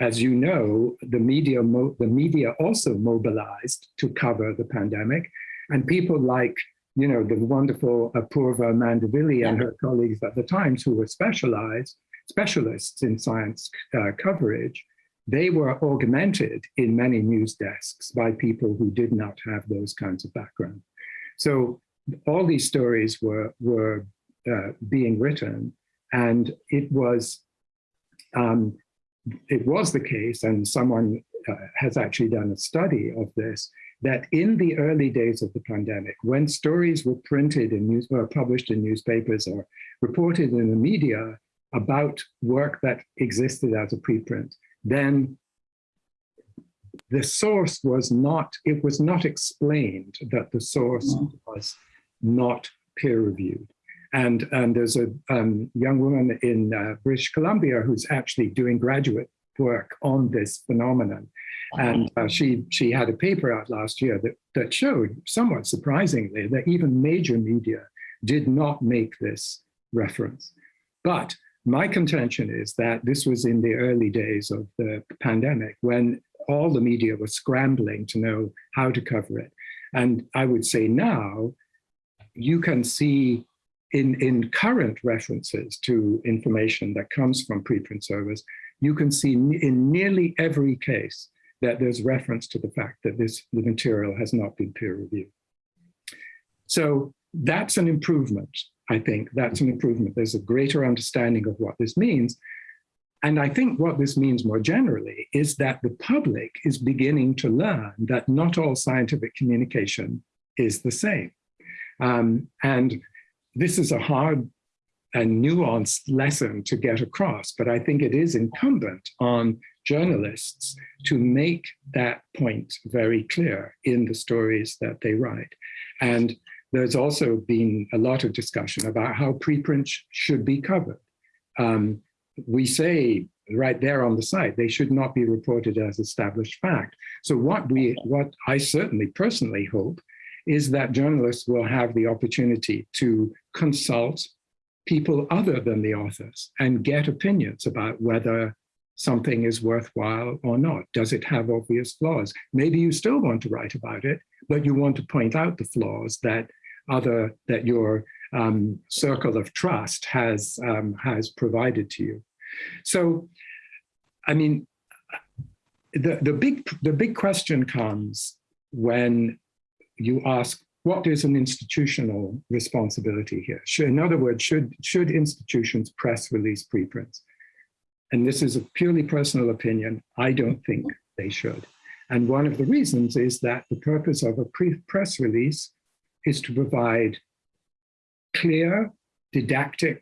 as you know, the media, the media also mobilized to cover the pandemic. And people like, you know, the wonderful Apurva Mandavilli and her colleagues at the Times who were specialized, specialists in science uh, coverage, they were augmented in many news desks by people who did not have those kinds of background. So all these stories were, were uh, being written and it was um, it was the case, and someone uh, has actually done a study of this, that in the early days of the pandemic, when stories were printed in news or published in newspapers or reported in the media about work that existed as a preprint, then the source was not, it was not explained that the source mm. was not peer reviewed. And, and there's a um, young woman in uh, British Columbia who's actually doing graduate work on this phenomenon. And uh, she, she had a paper out last year that, that showed, somewhat surprisingly, that even major media did not make this reference. But my contention is that this was in the early days of the pandemic when all the media was scrambling to know how to cover it. And I would say now, you can see in, in current references to information that comes from preprint servers, you can see in nearly every case that there's reference to the fact that this the material has not been peer reviewed. So that's an improvement, I think. That's an improvement. There's a greater understanding of what this means. And I think what this means more generally is that the public is beginning to learn that not all scientific communication is the same. Um, and this is a hard and nuanced lesson to get across, but I think it is incumbent on journalists to make that point very clear in the stories that they write. And there's also been a lot of discussion about how preprint should be covered. Um, we say right there on the site, they should not be reported as established fact. So what we, what I certainly personally hope is that journalists will have the opportunity to consult people other than the authors and get opinions about whether something is worthwhile or not. Does it have obvious flaws? Maybe you still want to write about it, but you want to point out the flaws that other that your um, circle of trust has um, has provided to you. So, I mean, the the big the big question comes when you ask, what is an institutional responsibility here? Should, in other words, should, should institutions press release preprints? And this is a purely personal opinion. I don't think they should. And one of the reasons is that the purpose of a press release is to provide clear, didactic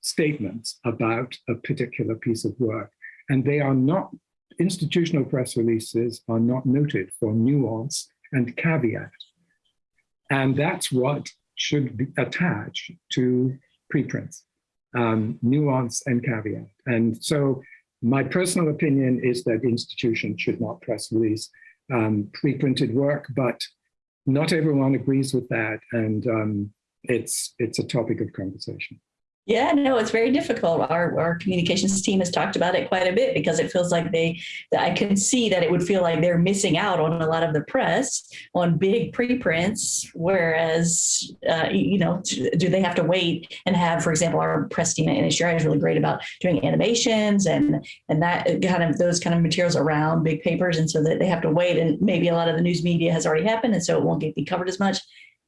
statements about a particular piece of work. And they are not, institutional press releases are not noted for nuance and caveat. And that's what should be attached to preprints, um, nuance and caveat. And so my personal opinion is that institutions should not press release um, pre-printed work, but not everyone agrees with that. And um, it's, it's a topic of conversation. Yeah, no, it's very difficult. Our, our communications team has talked about it quite a bit because it feels like they, I can see that it would feel like they're missing out on a lot of the press on big preprints, whereas, uh, you know, do they have to wait and have, for example, our press team at NHGRI is really great about doing animations and, and that kind of, those kind of materials around big papers. And so that they have to wait and maybe a lot of the news media has already happened and so it won't get be covered as much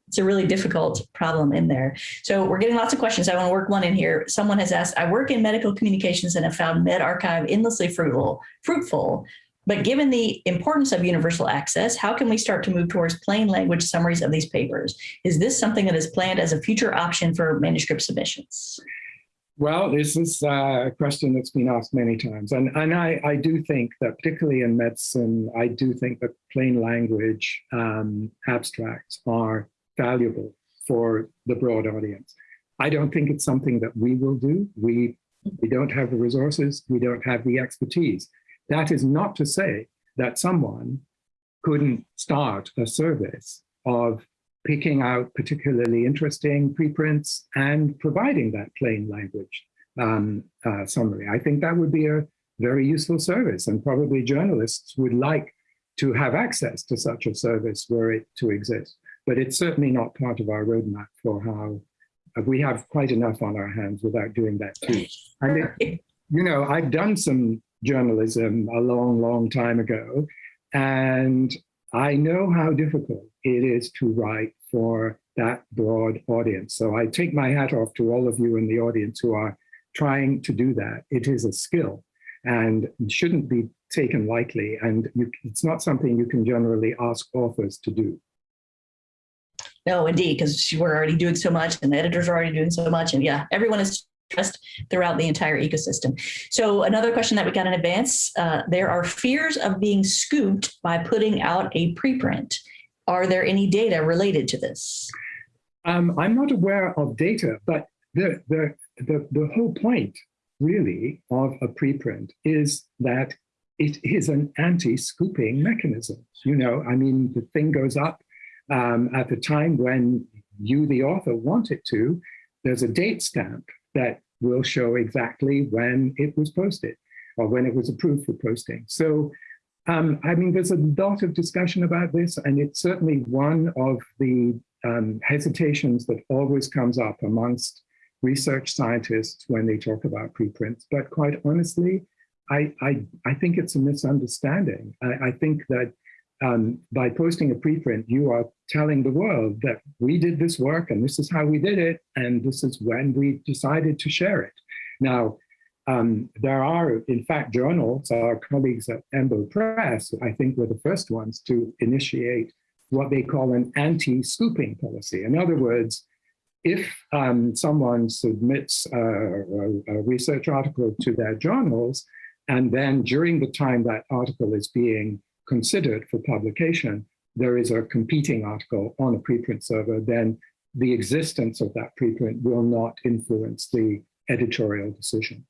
it's a really difficult problem in there. So we're getting lots of questions. I want to work one in here. Someone has asked, I work in medical communications and have found medRxiv endlessly fruitful, fruitful, but given the importance of universal access, how can we start to move towards plain language summaries of these papers? Is this something that is planned as a future option for manuscript submissions? Well, this is a question that's been asked many times. And, and I, I do think that particularly in medicine, I do think that plain language um, abstracts are valuable for the broad audience. I don't think it's something that we will do. We, we don't have the resources, we don't have the expertise. That is not to say that someone couldn't start a service of picking out particularly interesting preprints and providing that plain language um, uh, summary. I think that would be a very useful service and probably journalists would like to have access to such a service were it to exist. But it's certainly not part of our roadmap for how uh, we have quite enough on our hands without doing that too. I mean, you know, I've done some journalism a long, long time ago, and I know how difficult it is to write for that broad audience. So I take my hat off to all of you in the audience who are trying to do that. It is a skill and shouldn't be taken lightly. And you, it's not something you can generally ask authors to do. No, indeed, because we're already doing so much and the editors are already doing so much. And yeah, everyone is stressed throughout the entire ecosystem. So another question that we got in advance, uh, there are fears of being scooped by putting out a preprint. Are there any data related to this? Um, I'm not aware of data, but the, the, the, the whole point really of a preprint is that it is an anti-scooping mechanism. You know, I mean, the thing goes up um, at the time when you, the author, want it to. There's a date stamp that will show exactly when it was posted or when it was approved for posting. So, um, I mean, there's a lot of discussion about this, and it's certainly one of the um, hesitations that always comes up amongst research scientists when they talk about preprints. But quite honestly, I, I, I think it's a misunderstanding. I, I think that um, by posting a preprint, you are telling the world that we did this work and this is how we did it, and this is when we decided to share it. Now, um, there are, in fact, journals, our colleagues at EMBO Press, I think were the first ones to initiate what they call an anti-scooping policy. In other words, if um, someone submits a, a, a, research article to their journals, and then during the time that article is being considered for publication, there is a competing article on a preprint server, then the existence of that preprint will not influence the editorial decision.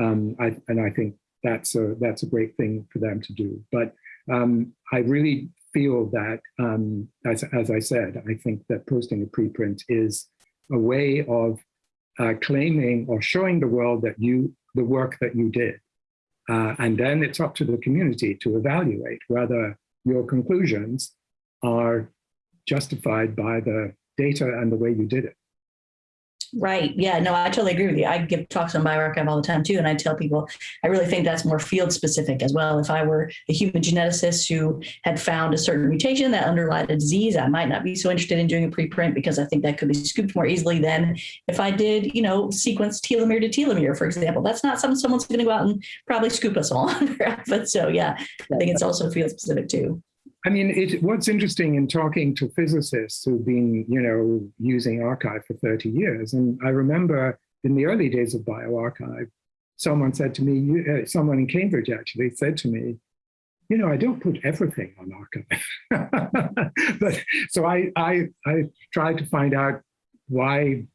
Um, I, and I think that's a, that's a great thing for them to do. But um, I really feel that, um, as, as I said, I think that posting a preprint is a way of uh, claiming or showing the world that you, the work that you did. Uh, and then it's up to the community to evaluate whether your conclusions are justified by the data and the way you did it. Right. Yeah, no, I totally agree with you. I give talks on bioRxiv all the time too. And I tell people, I really think that's more field specific as well. If I were a human geneticist who had found a certain mutation that underlied a disease, I might not be so interested in doing a preprint because I think that could be scooped more easily than if I did, you know, sequence telomere to telomere, for example. That's not something someone's going to go out and probably scoop us all. On. but so, yeah, I think it's also field specific too. I mean, it, what's interesting in talking to physicists who've been, you know, using arXiv for 30 years, and I remember in the early days of bioRxiv, someone said to me, you, uh, someone in Cambridge actually said to me, you know, I don't put everything on arXiv. but so I, I, I tried to find out why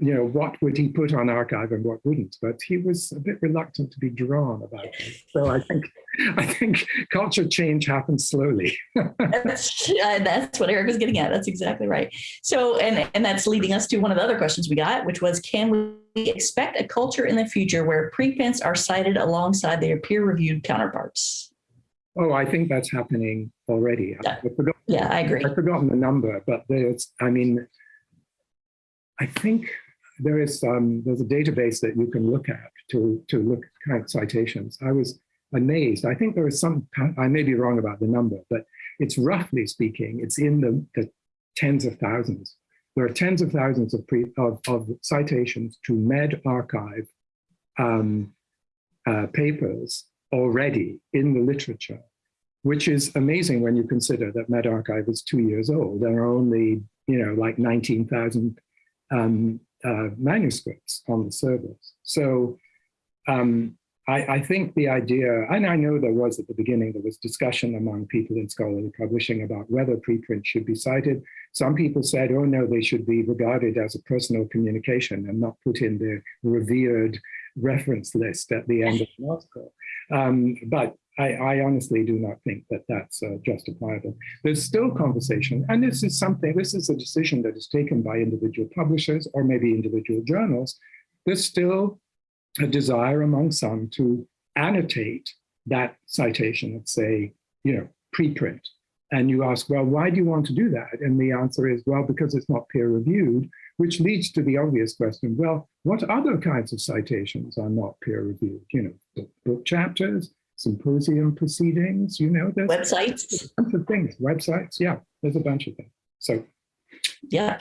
you know, what would he put on arXiv and what wouldn't, but he was a bit reluctant to be drawn about it. So I think, I think culture change happens slowly. that's, uh, that's what Eric was getting at. That's exactly right. So, and, and that's leading us to one of the other questions we got, which was, can we expect a culture in the future where preprints are cited alongside their peer-reviewed counterparts? Oh, I think that's happening already. Yeah, yeah I agree. I've forgotten the number, but there's, I mean, I think there is um, there's a database that you can look at to to look at citations. I was amazed. I think there is some. I may be wrong about the number, but it's roughly speaking, it's in the, the tens of thousands. There are tens of thousands of pre, of, of citations to medRxiv um, uh, papers already in the literature, which is amazing when you consider that medRxiv is two years old. There are only you know like 19,000 um, uh, manuscripts on the servers. So um, I, I, think the idea, and I know there was at the beginning, there was discussion among people in scholarly publishing about whether preprint should be cited. Some people said, oh no, they should be regarded as a personal communication and not put in the revered reference list at the end of the article. Um, but I, I, honestly do not think that that's uh, justifiable. There's still conversation, and this is something, this is a decision that is taken by individual publishers or maybe individual journals. There's still a desire among some to annotate that citation and say, you know, preprint. And you ask, well, why do you want to do that? And the answer is, well, because it's not peer reviewed, which leads to the obvious question, well, what other kinds of citations are not peer reviewed? You know, book chapters, symposium proceedings, you know, there's websites, a bunch of things, websites, yeah, there's a bunch of things. So, yeah.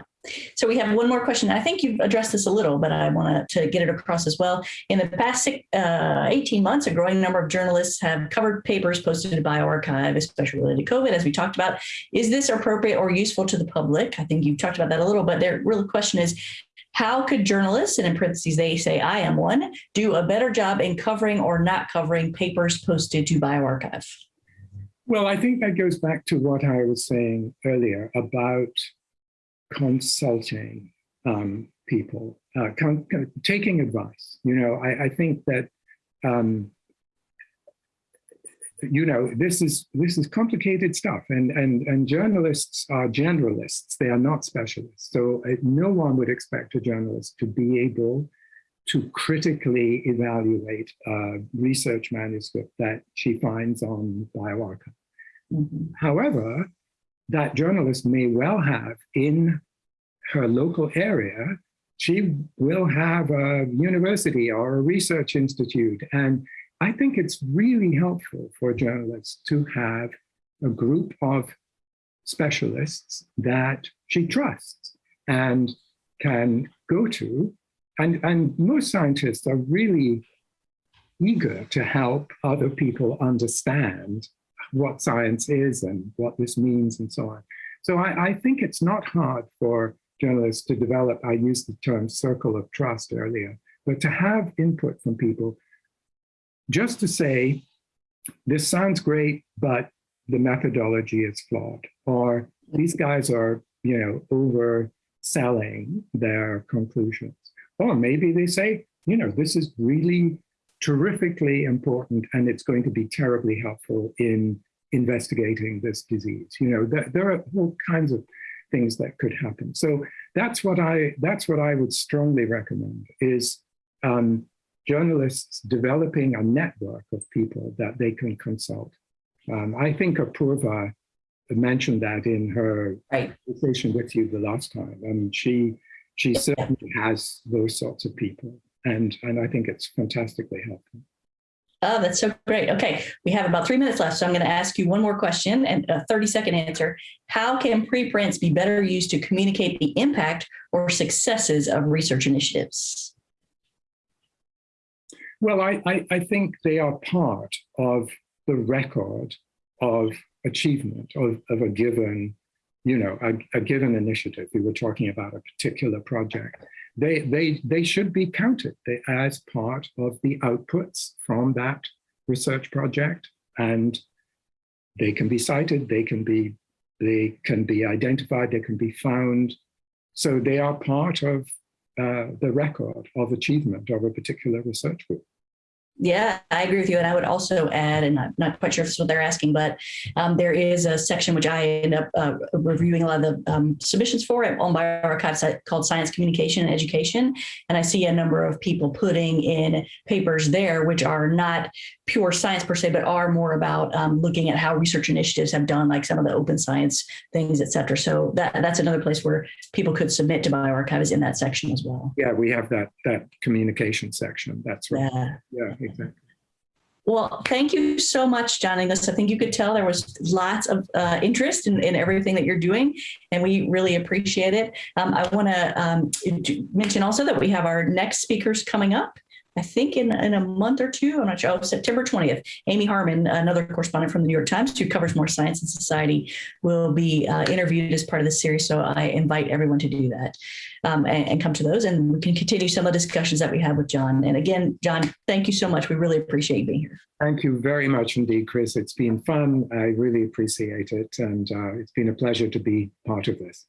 So we have one more question. I think you've addressed this a little, but I want to get it across as well. In the past uh, 18 months, a growing number of journalists have covered papers posted bioRxiv, especially related to COVID, as we talked about. Is this appropriate or useful to the public? I think you talked about that a little, but the real question is, how could journalists, and in parentheses, they say I am one, do a better job in covering or not covering papers posted to bioRxiv? Well, I think that goes back to what I was saying earlier about consulting um, people, uh, taking advice. You know, I, I think that um, you know, this is this is complicated stuff, and and and journalists are generalists; they are not specialists. So uh, no one would expect a journalist to be able to critically evaluate a research manuscript that she finds on bioRxiv. Mm -hmm. However, that journalist may well have in her local area, she will have a university or a research institute and I think it's really helpful for journalists to have a group of specialists that she trusts and can go to. And, and most scientists are really eager to help other people understand what science is and what this means and so on. So I, I think it's not hard for journalists to develop, I used the term circle of trust earlier, but to have input from people just to say, this sounds great, but the methodology is flawed, or these guys are, you know, overselling their conclusions. Or maybe they say, you know, this is really terrifically important and it's going to be terribly helpful in investigating this disease. You know, there, there are all kinds of things that could happen. So that's what I that's what I would strongly recommend is um, journalists developing a network of people that they can consult. Um, I think Apurva mentioned that in her right. conversation with you the last time. and she she certainly has those sorts of people, and and I think it's fantastically helpful. Oh, that's so great. Okay, we have about three minutes left, so I'm going to ask you one more question and a 30 second answer. How can preprints be better used to communicate the impact or successes of research initiatives? Well, I, I, I think they are part of the record of achievement of, of a given, you know, a, a given initiative. We were talking about a particular project. They, they, they should be counted as part of the outputs from that research project. And they can be cited, they can be, they can be identified, they can be found. So they are part of uh, the record of achievement of a particular research group. Yeah, I agree with you. And I would also add, and I'm not quite sure if is what they're asking, but um, there is a section which I end up uh, reviewing a lot of the um, submissions for on bioRxiv called Science Communication and Education. And I see a number of people putting in papers there, which are not pure science per se, but are more about um, looking at how research initiatives have done, like some of the open science things, et cetera. So that, that's another place where people could submit to bioRxiv is in that section as well. Yeah, we have that, that communication section. That's right. Yeah. yeah exactly. Well, thank you so much, John Inglis. I think you could tell there was lots of uh, interest in, in, everything that you're doing, and we really appreciate it. Um, I want to um, mention also that we have our next speakers coming up. I think in, in a month or two, I'm not sure, oh, September 20th, Amy Harmon, another correspondent from the New York Times who covers more science and society, will be uh, interviewed as part of this series. So I invite everyone to do that um, and, and, come to those and we can continue some of the discussions that we had with John. And again, John, thank you so much. We really appreciate you being here. Thank you very much indeed, Chris. It's been fun. I really appreciate it. And uh, it's been a pleasure to be part of this.